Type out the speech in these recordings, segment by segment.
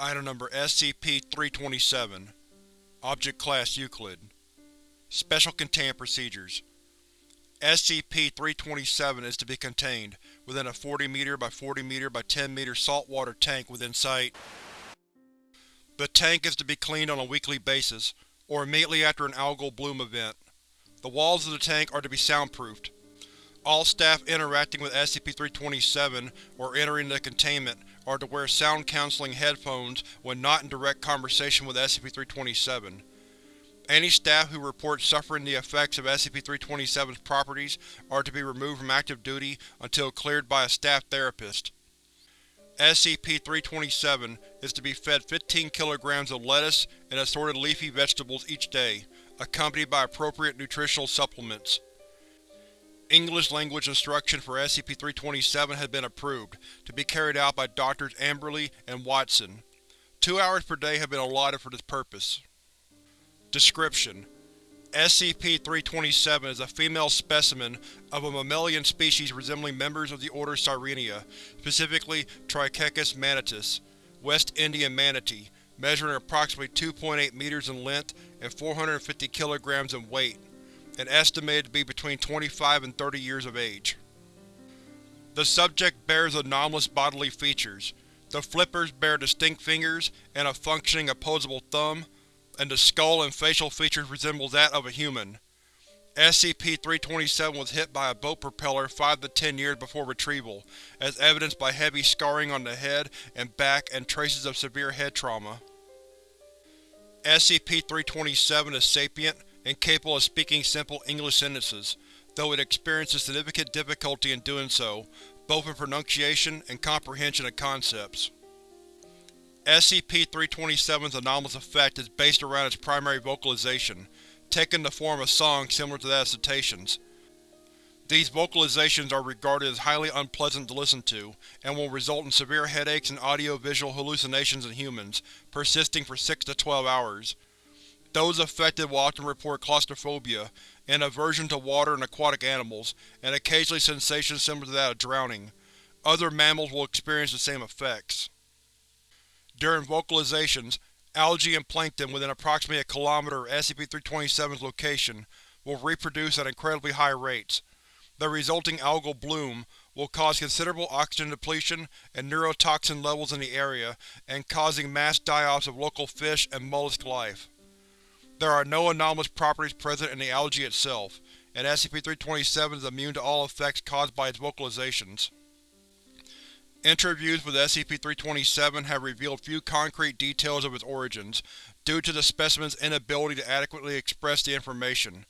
Item Number SCP-327 Object Class Euclid Special Containment Procedures SCP-327 is to be contained within a 40 m by 40 m by 10 m saltwater tank within Site. The tank is to be cleaned on a weekly basis, or immediately after an algal bloom event. The walls of the tank are to be soundproofed. All staff interacting with SCP-327 or entering the containment are to wear sound-canceling headphones when not in direct conversation with SCP-327. Any staff who report suffering the effects of SCP-327's properties are to be removed from active duty until cleared by a staff therapist. SCP-327 is to be fed 15 kg of lettuce and assorted leafy vegetables each day, accompanied by appropriate nutritional supplements. English language instruction for SCP-327 has been approved, to be carried out by Drs. Amberley and Watson. Two hours per day have been allotted for this purpose. Description: SCP-327 is a female specimen of a mammalian species resembling members of the order Sirenia, specifically Trichechus manatus, West Indian manatee, measuring approximately 2.8 meters in length and 450 kilograms in weight, and estimated to be between 25 and 30 years of age. The subject bears anomalous bodily features. The flippers bear distinct fingers and a functioning opposable thumb, and the skull and facial features resemble that of a human. SCP-327 was hit by a boat propeller 5 to 10 years before retrieval, as evidenced by heavy scarring on the head and back and traces of severe head trauma. SCP-327 is sapient and capable of speaking simple English sentences, though it experiences significant difficulty in doing so, both in pronunciation and comprehension of concepts. SCP-327's anomalous effect is based around its primary vocalization, taking the form of song similar to that of cetaceans. These vocalizations are regarded as highly unpleasant to listen to, and will result in severe headaches and audio-visual hallucinations in humans, persisting for 6 to 12 hours. Those affected will often report claustrophobia, and aversion to water and aquatic animals, and occasionally sensations similar to that of drowning. Other mammals will experience the same effects. During vocalizations, algae and plankton within approximately a kilometer of SCP-327's location will reproduce at incredibly high rates. The resulting algal bloom will cause considerable oxygen depletion and neurotoxin levels in the area and causing mass die-offs of local fish and mollusk life. There are no anomalous properties present in the algae itself, and SCP-327 is immune to all effects caused by its vocalizations. Interviews with SCP-327 have revealed few concrete details of its origins, due to the specimen's inability to adequately express the information.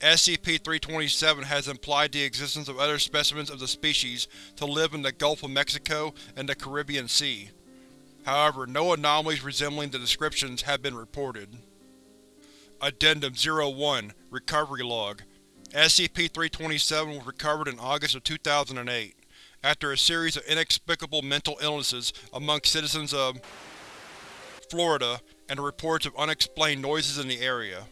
SCP-327 has implied the existence of other specimens of the species to live in the Gulf of Mexico and the Caribbean Sea. However, no anomalies resembling the descriptions have been reported. Addendum 01 Recovery Log SCP-327 was recovered in August of 2008 after a series of inexplicable mental illnesses amongst citizens of Florida and reports of unexplained noises in the area.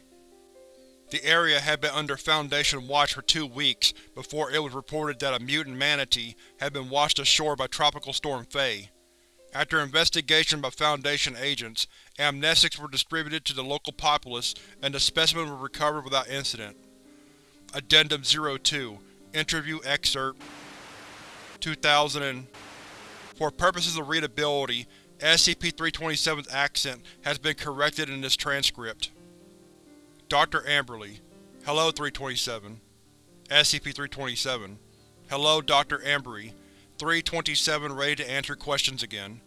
The area had been under Foundation watch for two weeks before it was reported that a mutant manatee had been washed ashore by Tropical Storm Faye. After investigation by Foundation agents, amnestics were distributed to the local populace and the specimen was recovered without incident. Addendum 02 Interview Excerpt 2000 For purposes of readability, SCP-327's accent has been corrected in this transcript. Dr. Amberley Hello, 327. SCP-327 Hello, Dr. Amberley. 327 ready to answer questions again.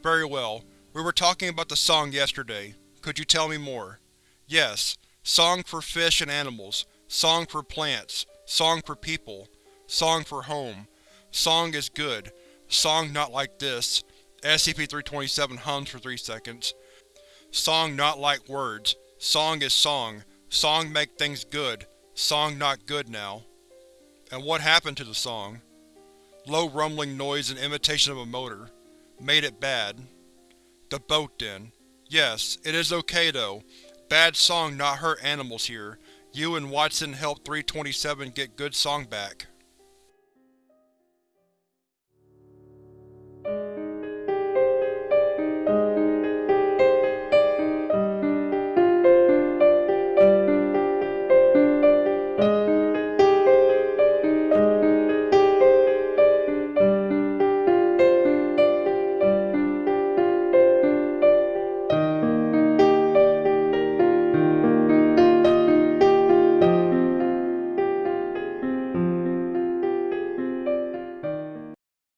Very well. We were talking about the song yesterday. Could you tell me more? Yes. Song for fish and animals. Song for plants. Song for people. Song for home. Song is good. Song not like this. SCP-327 hums for three seconds. Song not like words. Song is song. Song make things good. Song not good now. And what happened to the song? Low rumbling noise and imitation of a motor. Made it bad. The boat then. Yes, it is okay though. Bad song not hurt animals here. You and Watson helped 327 get good song back.